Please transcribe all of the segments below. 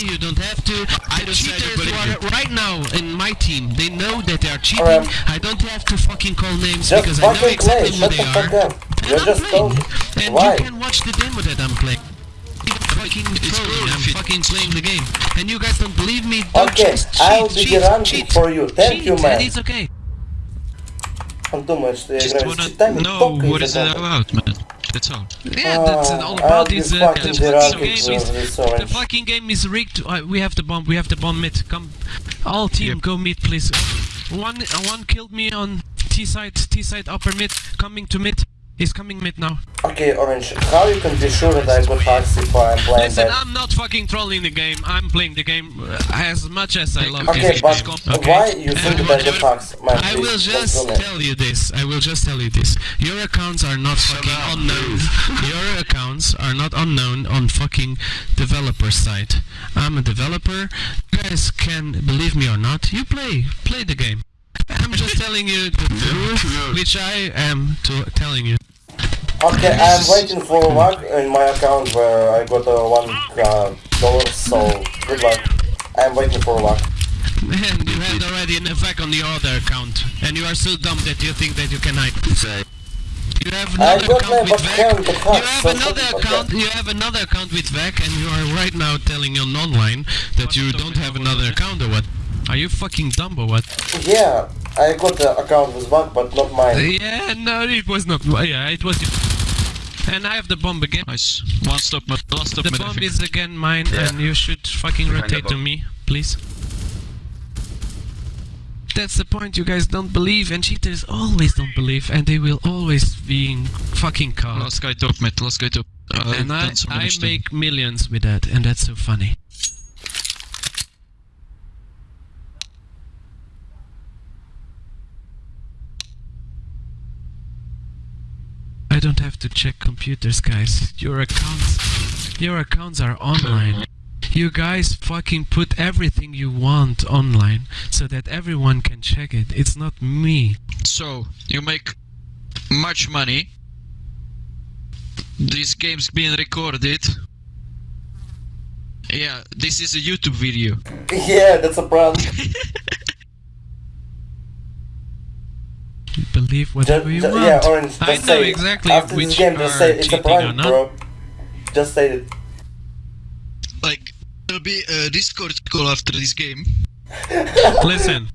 You don't have to. I the don't say cheaters anybody who are right now in my team, they know that they are cheating. Alright. I don't have to fucking call names Just because I know fucking play. exactly who Shut they the fuck are. up. And You're I'm just playing. told. And Why? you can watch the demo that I'm playing. Fucking trolling, I'm fucking playing the game. And you guys don't believe me? Don't Okay, just cheat, I'll be cheat, ranking cheat, for you. Thank cheat, you, man. And it's okay. Он думает, что я Just играю с wanna читами know только what из-за is it этого. about, man. That's all. Yeah, that's Ah, all about be is uh, fucking the deranged fucking game is this the fucking game is rigged. Uh, we have the bomb. We have the bomb mid. Come, all team, Yep. go mid, please. One, uh, one killed me on T side. T side upper mid. Coming to mid. He's coming mid now. Okay, Orange, how you can be sure that I got hacks if I'm playing Listen, bad? I'm not fucking trolling the game. I'm playing the game uh, as much as I love Okay, this but game. Okay. why you think And that I got hacks? Man, I will just tell you this. I will just tell you this. Your accounts are not fucking unknown. Your accounts are not unknown on fucking developer side. I'm a developer. You guys can believe me or not. You play, play the game. I'm just telling you the truth, which I am to telling you. Okay, I'm waiting for luck in my account where I got uh, one uh, dollar, so good luck. I'm waiting for luck. And you had already an effect on the other account, and you are so dumb that you think that you can hide. You have another account with VAC. You have another account. You have another account with VAC, and you are right now telling on online that you don't have another account or what? Are you fucking dumb or what? Yeah, I got the account with luck, but not mine. Yeah, no, it was not. Yeah, it was. And I have the bomb again. Nice. One stop, ma- last stop, The bomb is again mine, Yeah. and you should fucking Behind rotate to me, please. That's the point. You guys don't believe, and cheaters always don't believe, and they will always be fucking caught. Last guy top, mate. Last guy top. Uh, and I, I make millions with that, and that's so funny. I don't have to check computers, guys. Your accounts, your accounts are online. You guys fucking put everything you want online so that everyone can check it. It's not me. So, you make much money. This game's being recorded. Yeah, this is a YouTube video. Yeah, that's a prank. Believe Just, whatever you ju- want. yeah, Orange, just I know say it. exactly After which this game, just are say it's a cheating or prank, not. bro. Just say it. Like, there'll be a Discord call after this game. Listen,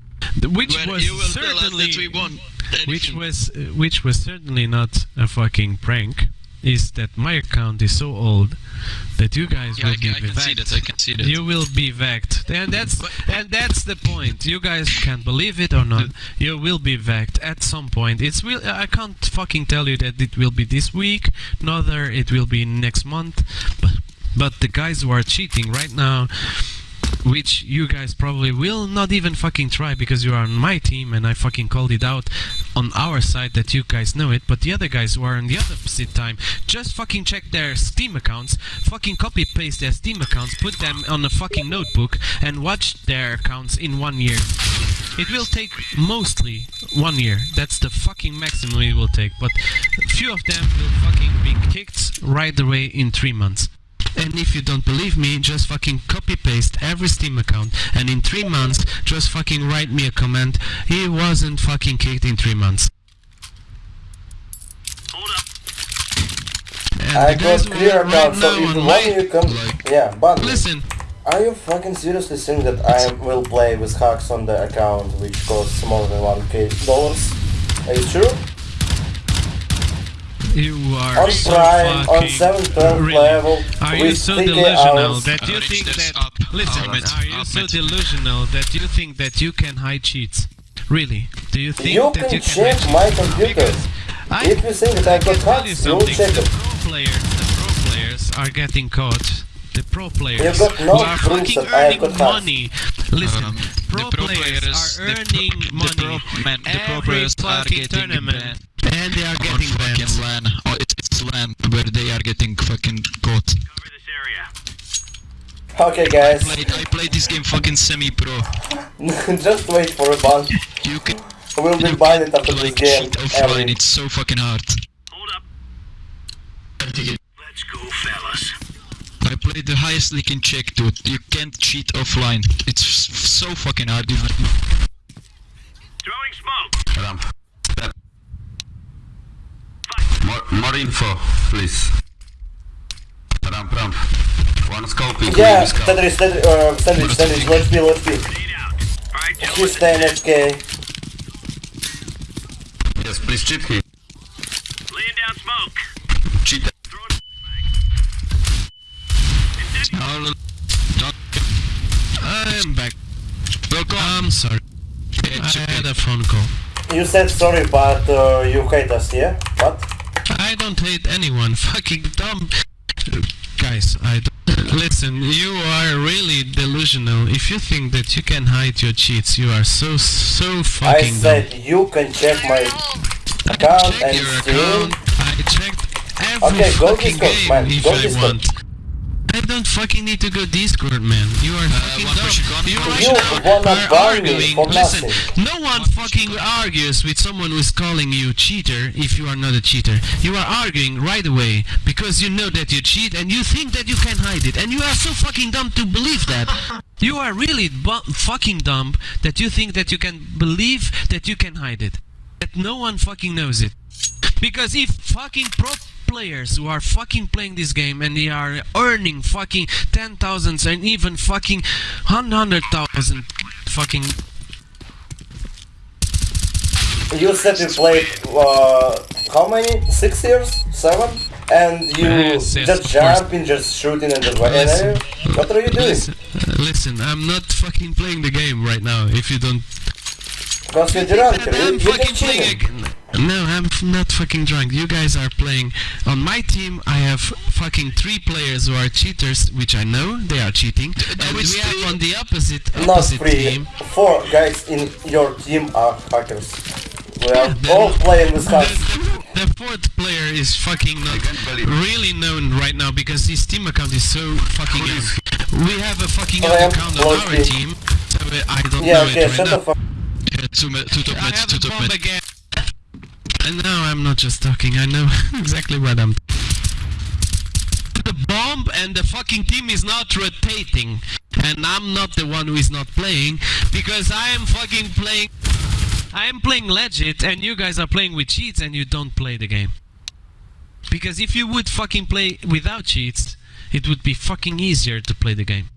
which where was you will tell us certainly that we won. which was uh, which was certainly not a fucking prank. Is that my account is so old that you guys Yeah, will I, be I can see that. I can see that. You will be vaxxed, and that's and that's the point. You guys can believe it or not. Mm. You will be vaxxed at some point. It's will. I can't fucking tell you that it will be this week. Neither it will be next month. But but the guys who are cheating right now, which you guys probably will not even fucking try because you are on my team and I fucking called it out on our side that you guys know it. But the other guys who are on the opposite time, just fucking check their Steam accounts, fucking copy paste their Steam accounts, put them on a fucking notebook and watch their accounts in one year. It will take mostly one year. That's the fucking maximum it will take. But few of them will fucking be kicked right away in three months. And if you don't believe me, just fucking copy paste every Steam account and in three months just fucking write me a comment. He wasn't fucking kicked in three months. And I got clear are right account, so now if on you my- want you can... like- Yeah, but... Listen, Are you fucking seriously think that I will play with hacks on the account which costs more than 1k dollars? Are you sure? You are On so Prime, on fucking 7 12 really. level, Are you so delusional hours. that you Average think that? up. Listen, Up, are you up, so up. delusional that you think that you can hide cheats? Really? Do you think You that can you can check hide my cheats? computer. Because I If you think that I can got tell you you'll something. check the it. pro players, the pro players are getting caught. The pro players got no who are fucking earning money. Listen, Um, pro, the pro players, players- are the pro- earning the money pro- man, the pro every players are fucking getting tournament, banned and they are on getting fucking banned. LAN. Oh, it's, it's LAN where they are getting fucking caught. Okay guys, I Played, I played this game fucking semi-pro. just wait for a ban. You can We'll be you banned after can, this like game. cheat offline. And It's so fucking hard. Hold up. Let's go, fellas. I play the highest league in Czech, dude. You can't cheat offline. It's f- so fucking hard. dude. Throwing smoke. Ramp. More, more info, please. Ramp, ramp. One scoping, Yeah, maybe scope. Tetris, Tetris, uh, sandwich, sandwich, let's be, let's be. Lead out. All right, He's gentlemen. staying HK. Yes, please cheat him. Laying down smoke. Cheat. Throwing No, don't. I'm back. Welcome. I'm sorry. I okay. had a phone call. You said sorry, but uh, you hate us, yeah? What? I don't hate anyone. Fucking dumb. Guys, I don't. Listen, you are really delusional. If you think that you can hide your cheats, you are so, so I fucking dumb. said you can check my account Check and your account. I checked every Okay, go fucking Discord, game man, if go I Discord. want. I don't fucking need to go Discord, man. You are fucking dumb. You right now are arguing. Listen, no one fucking argues with someone who is calling you cheater if you are not a cheater. You are arguing right away because you know that you cheat and you think that you can hide it, and you are so fucking dumb to believe that. You are really fucking dumb that you think that you can believe that you can hide it. That no one fucking knows it. Because if fucking pro players who are fucking playing this game and they are earning fucking ten thousands and even fucking hundred thousand fucking You said you played uh, how many? Six years? Seven? And you Yes, yes, just course. jumping, just shooting and just Listen. What are you doing? listen, uh, listen, I'm not fucking playing the game right now. If you don't, Because you're drunk. I'm fucking playing. Cheating. A, no, I'm not fucking drunk. You guys are playing. On my team, I have fucking three players who are cheaters, which I know they are cheating. And we is have three. on the opposite Not three. team. Four guys in your team are hackers. We are the- all playing with The, hacks. the, the fourth player is fucking not can't believe it. really known right now because his team account is so fucking young. We have a fucking I young am account on our floating. team, so uh, I don't Yeah, know okay, it right now. fuck. Yeah, two, two top I mid, two top bomb again. And now I'm not just talking, I know exactly what I'm The bomb and the fucking team is not rotating. And I'm not the one who is not playing because I am fucking playing I am playing legit and you guys are playing with cheats and you don't play the game. Because if you would fucking play without cheats, it would be fucking easier to play the game.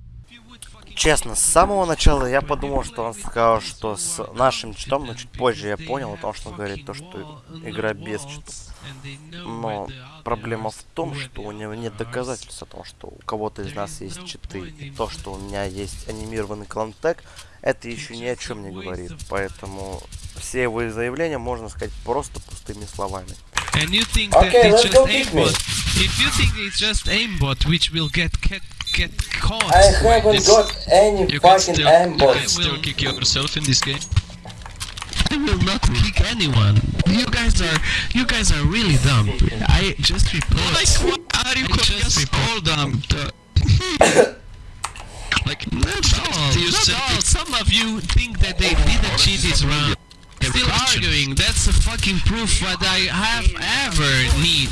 Честно, с самого начала я подумал, что он сказал, что с нашим читом, но чуть позже я понял, потому что он говорит то, что игра без чита. Но проблема в том, что у него нет доказательств о том, что у кого-то из нас есть читы. И то, что у меня есть анимированный клантек, это еще ни о чем не говорит. Поэтому все его заявления можно сказать просто пустыми словами. And you think Okay, it's let's go just aimbot? If you think it's just aimbot which will get get, get caught, I haven't got any You fucking still, you can aimbots. still will- kick yourself in this game. I will not kick anyone. You guys are you guys are really dumb. I just report. Like, what are you I calling just us report- all dumb? Like, Not all. you Not said all. Some of you think that they oh, didn't cheat is wrong. Still arguing. That's a fucking proof what I have ever need.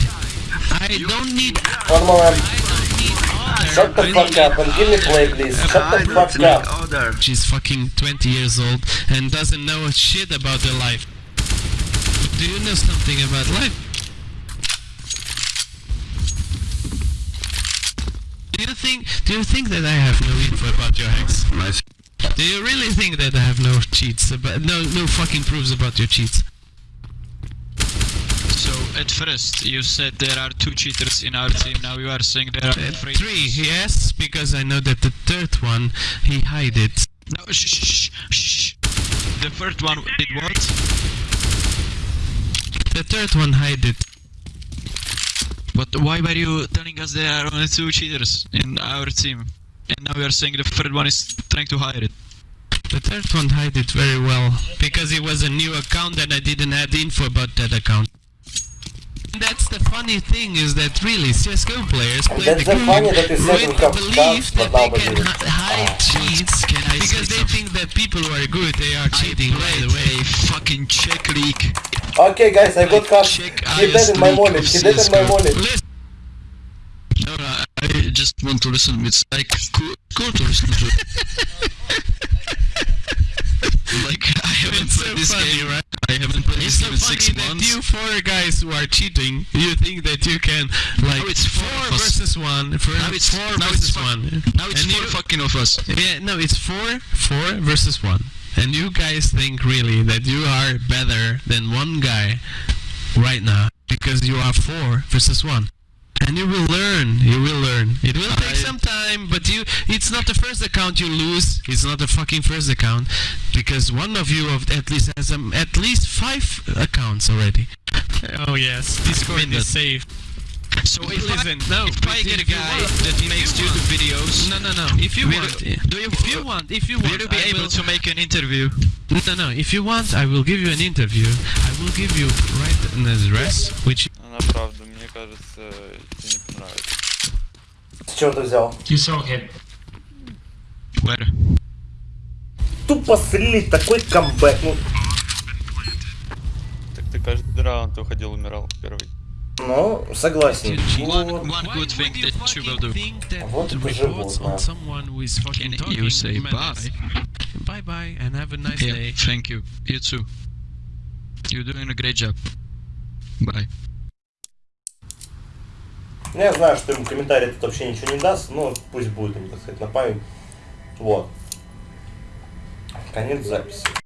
I don't need. One moment. I don't need other. Shut the fuck up and give me play, please. Shut the fuck up. order. She's fucking 20 years old and doesn't know shit about her life. Do you know something about life? Do you think do you think that I have no info about your ex? Nice. Do you really think that I have no cheats about no no fucking proofs about your cheats? At first you said there are two cheaters in our team. Now you are saying there are three. Three, yes, because I know that the third one he hide it. No, shh, shh, shh. The first one did what? The third one hide it. But why were you telling us there are only two cheaters in our team? And now you are saying the third one is trying to hide it. The third one hide it very well because it was a new account and I didn't have info about that account. That's the funny thing is that really CSGO players play that's the the game funny that you with have belief that they can hide Ah. cheats Can I because they something? think that people who are good they are cheating I right played away. a fucking Czech league. Okay, guys, I got cut. Check He dead in my IS wallet. League He of in my CS:GO. wallet. Listen, No, no, I just want to listen. It's like cool, cool to listen to. haven't It's so played this funny, game. right? I haven't played It's this so game in six that months. you four guys who are cheating, you think that you can like Now it's four four versus one, for Now it's- four now it's versus fu- one. now it's And four you- fucking of us. Yeah, no, it's four, four versus one. And you guys think really that you are better than one guy right now because you are four versus one and you will learn. You will learn. It will take some time, but you it's not the first account you lose. It's not the fucking first account because one of you at least has um, at least 5 accounts already. Oh yes, Discord is safe. So if Listen, I, no, if I get a guy want, that makes YouTube videos, no, no, no. If you want, do you, if you uh, want, if you want, will be I able to make an interview? No, no. If you want, I will give you an interview. I will give you right an address, which мне кажется, тебе не понравится. С чего ты взял? You saw him. Where? Тупо слили такой камбэк. Ну, Так ты каждый раунд уходил, умирал первый. ну, согласен. One, one good thing that you will do. Вот да. on someone who is fucking Can talking. you say bye? Bye bye and have a nice Yeah, day. thank you. You too. You're doing a great job. Bye. Ну, я знаю, что ему комментарий тут вообще ничего не даст, но пусть будет ему, так сказать, на память. Вот. Конец записи.